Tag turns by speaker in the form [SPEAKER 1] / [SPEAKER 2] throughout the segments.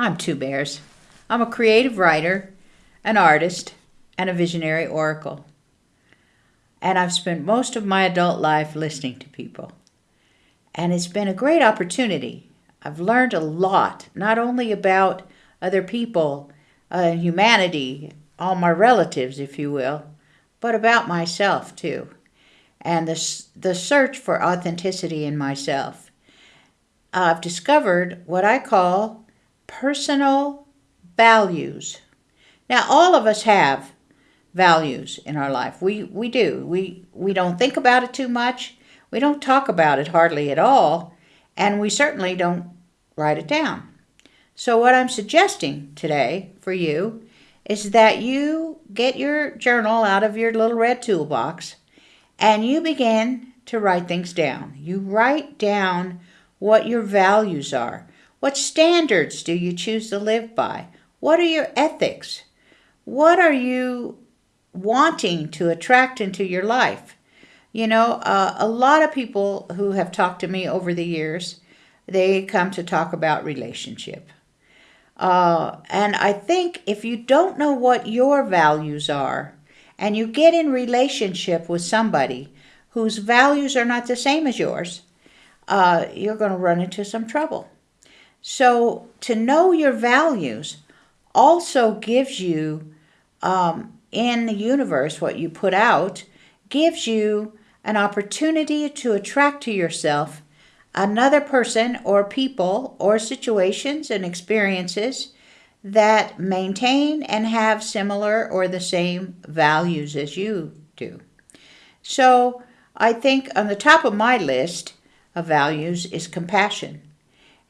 [SPEAKER 1] I'm Two Bears. I'm a creative writer, an artist, and a visionary oracle. And I've spent most of my adult life listening to people. And it's been a great opportunity. I've learned a lot, not only about other people, uh, humanity, all my relatives, if you will, but about myself too. And the, the search for authenticity in myself. I've discovered what I call personal values. Now, all of us have values in our life. We, we do. We, we don't think about it too much. We don't talk about it hardly at all. And we certainly don't write it down. So, what I'm suggesting today for you is that you get your journal out of your little red toolbox and you begin to write things down. You write down what your values are. What standards do you choose to live by? What are your ethics? What are you wanting to attract into your life? You know, uh, a lot of people who have talked to me over the years, they come to talk about relationship. Uh, and I think if you don't know what your values are, and you get in relationship with somebody whose values are not the same as yours, uh, you're going to run into some trouble. So to know your values also gives you, um, in the universe, what you put out, gives you an opportunity to attract to yourself another person or people or situations and experiences that maintain and have similar or the same values as you do. So I think on the top of my list of values is compassion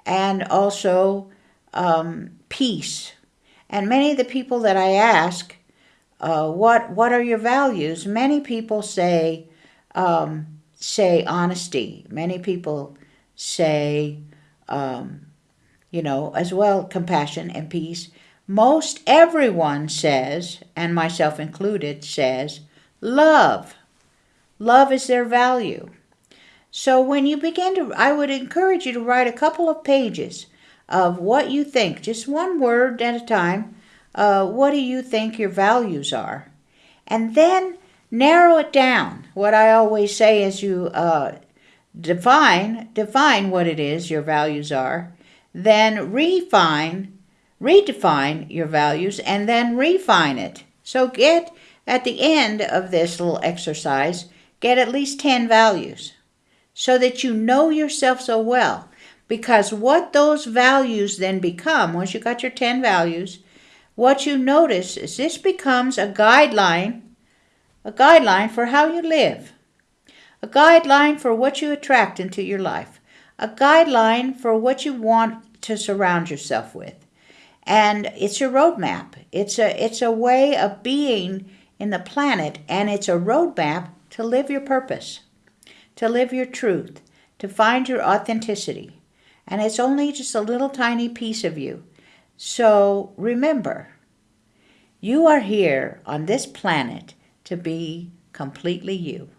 [SPEAKER 1] and also um, peace. And many of the people that I ask, uh, what what are your values? Many people say um, say honesty. Many people say, um, you know, as well, compassion and peace. Most everyone says, and myself included, says love. Love is their value. So when you begin to, I would encourage you to write a couple of pages of what you think, just one word at a time. Uh, what do you think your values are? And then narrow it down. What I always say is you uh, define define what it is your values are, then refine redefine your values and then refine it. So get at the end of this little exercise, get at least 10 values so that you know yourself so well. Because what those values then become, once you got your 10 values, what you notice is this becomes a guideline, a guideline for how you live a guideline for what you attract into your life, a guideline for what you want to surround yourself with. And it's a roadmap. It's a it's a way of being in the planet and it's a roadmap to live your purpose, to live your truth, to find your authenticity. And it's only just a little tiny piece of you. So remember, you are here on this planet to be completely you.